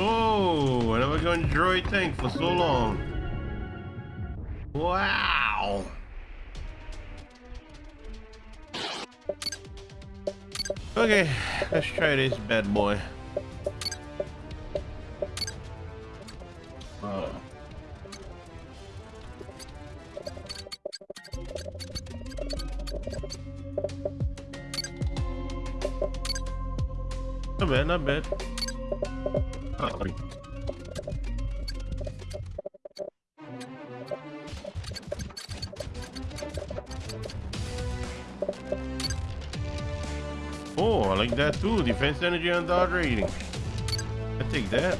Oh, one droid tank for so long. Wow. Okay, let's try this bad boy. Not bad, not bad. Oh. I like that too. Defense energy and dodge rating. I take that.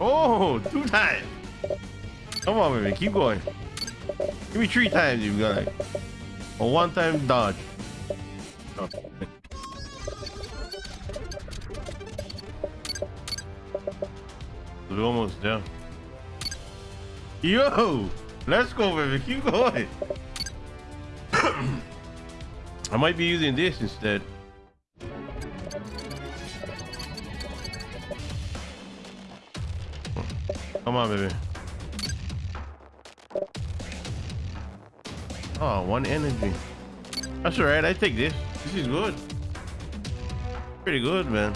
Oh, two times. Come on, baby. Keep going. Give me three times you got it. One time dodge. Oh. We're almost there. Yo! Let's go, baby. Keep going. I might be using this instead. Come on, baby. Oh, one energy. That's alright. I take this. This is good. Pretty good, man.